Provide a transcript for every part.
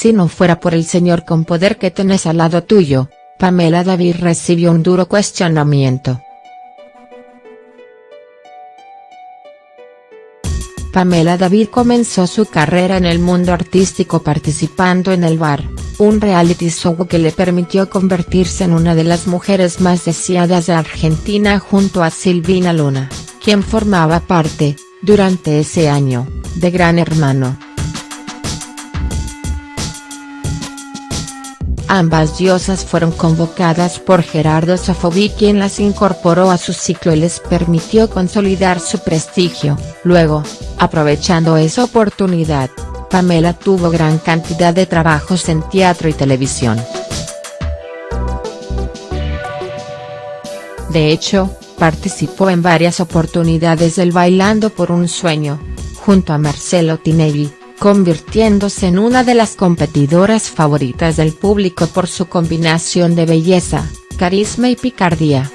Si no fuera por el señor con poder que tenés al lado tuyo, Pamela David recibió un duro cuestionamiento. Pamela David comenzó su carrera en el mundo artístico participando en El Bar, un reality show que le permitió convertirse en una de las mujeres más deseadas de Argentina junto a Silvina Luna, quien formaba parte, durante ese año, de Gran Hermano. Ambas diosas fueron convocadas por Gerardo Sofobi quien las incorporó a su ciclo y les permitió consolidar su prestigio, luego, aprovechando esa oportunidad, Pamela tuvo gran cantidad de trabajos en teatro y televisión. De hecho, participó en varias oportunidades del Bailando por un Sueño, junto a Marcelo Tinelli, convirtiéndose en una de las competidoras favoritas del público por su combinación de belleza, carisma y picardía.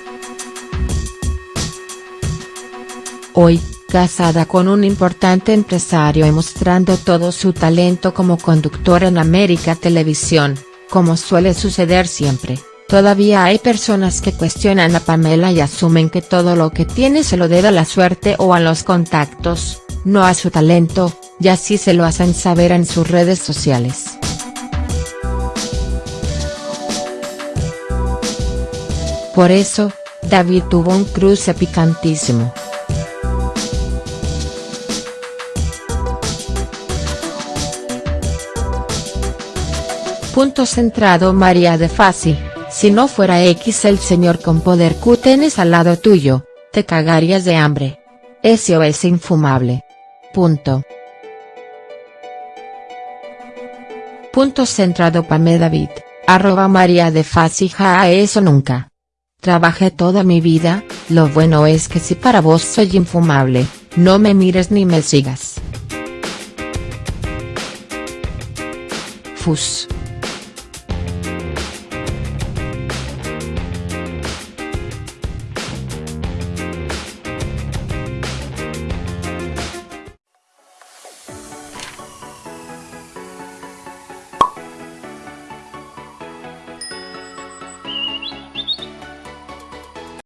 Hoy, casada con un importante empresario y mostrando todo su talento como conductora en América Televisión, como suele suceder siempre, todavía hay personas que cuestionan a Pamela y asumen que todo lo que tiene se lo debe a la suerte o a los contactos, no a su talento, y así se lo hacen saber en sus redes sociales. Por eso, David tuvo un cruce picantísimo. Punto centrado María de Fasi, si no fuera X el señor con poder Q tenés al lado tuyo, te cagarías de hambre. Eso es infumable. Punto. Punto centrado Pame David, arroba María de Fasija eso nunca. Trabajé toda mi vida, lo bueno es que si para vos soy infumable, no me mires ni me sigas. Fus.